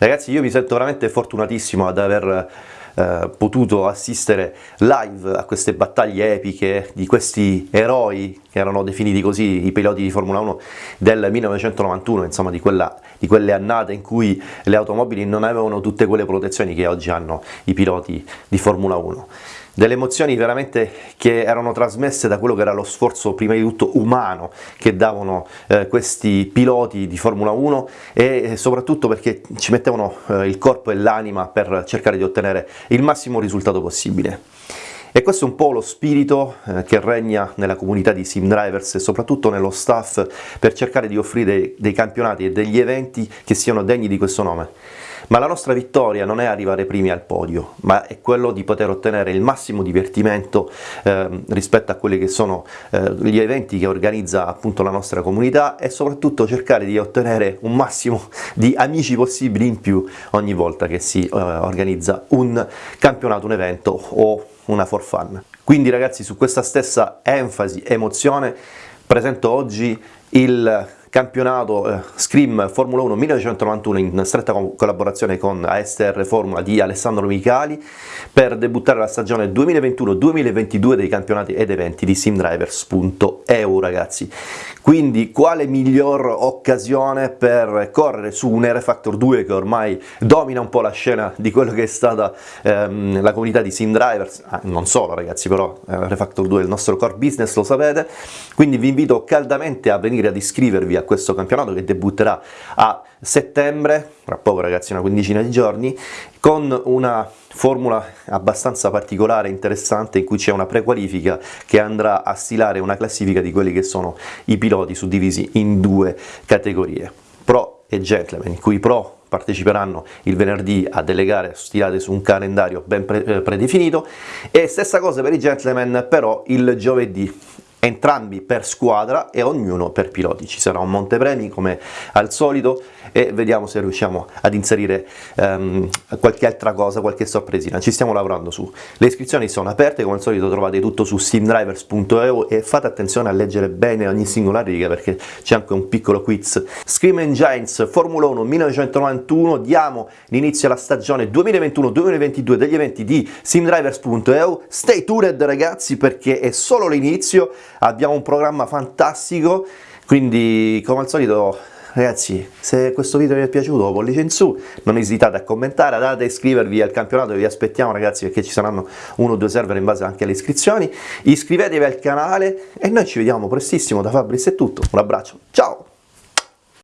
Ragazzi io mi sento veramente fortunatissimo ad aver eh, potuto assistere live a queste battaglie epiche di questi eroi che erano definiti così i piloti di Formula 1 del 1991, insomma di, quella, di quelle annate in cui le automobili non avevano tutte quelle protezioni che oggi hanno i piloti di Formula 1 delle emozioni veramente che erano trasmesse da quello che era lo sforzo prima di tutto umano che davano eh, questi piloti di Formula 1 e soprattutto perché ci mettevano eh, il corpo e l'anima per cercare di ottenere il massimo risultato possibile. E questo è un po' lo spirito eh, che regna nella comunità di sim drivers e soprattutto nello staff per cercare di offrire dei, campionati e degli eventi che siano degni di questo nome. Ma la nostra vittoria non è arrivare primi al podio, ma è quello di poter ottenere il massimo divertimento eh, rispetto a quelli che sono eh, gli eventi che organizza appunto la nostra comunità e soprattutto cercare di ottenere un massimo di amici possibili in più ogni volta che si eh, organizza un campionato, un evento o una for fun. Quindi ragazzi su questa stessa enfasi, emozione, presento oggi il campionato eh, Scream Formula 1 1991 in stretta collaborazione con ASTR Formula di Alessandro Micali per debuttare la stagione 2021-2022 dei campionati ed eventi di simdrivers.eu ragazzi. Quindi quale miglior occasione per correre su un R-Factor 2 che ormai domina un po' la scena di quello che è stata ehm, la comunità di simdrivers, ah, non solo ragazzi però eh, R-Factor 2 è il nostro core business lo sapete, quindi vi invito caldamente a venire ad iscrivervi a questo campionato che debutterà a settembre, tra poco ragazzi una quindicina di giorni, con una formula abbastanza particolare e interessante in cui c'è una prequalifica che andrà a stilare una classifica di quelli che sono i piloti suddivisi in due categorie, pro e gentleman, in cui i pro parteciperanno il venerdì a delle gare stilate su un calendario ben pre eh, predefinito. E stessa cosa per i gentleman però il giovedì entrambi per squadra e ognuno per piloti. Ci sarà un montepremi come al solito e vediamo se riusciamo ad inserire um, qualche altra cosa, qualche sorpresina. Ci stiamo lavorando su. Le iscrizioni sono aperte, come al solito trovate tutto su simdrivers.eu e fate attenzione a leggere bene ogni singola riga perché c'è anche un piccolo quiz. Scream Giants Formula 1 1991, diamo l'inizio alla stagione 2021-2022 degli eventi di simdrivers.eu. Stay tuned ragazzi perché è solo l'inizio abbiamo un programma fantastico, quindi come al solito ragazzi se questo video vi è piaciuto pollice in su non esitate a commentare andate a iscrivervi al campionato vi aspettiamo ragazzi perché ci saranno uno o due server in base anche alle iscrizioni. Iscrivetevi al canale e noi ci vediamo prestissimo da Fabris è tutto. Un abbraccio. Ciao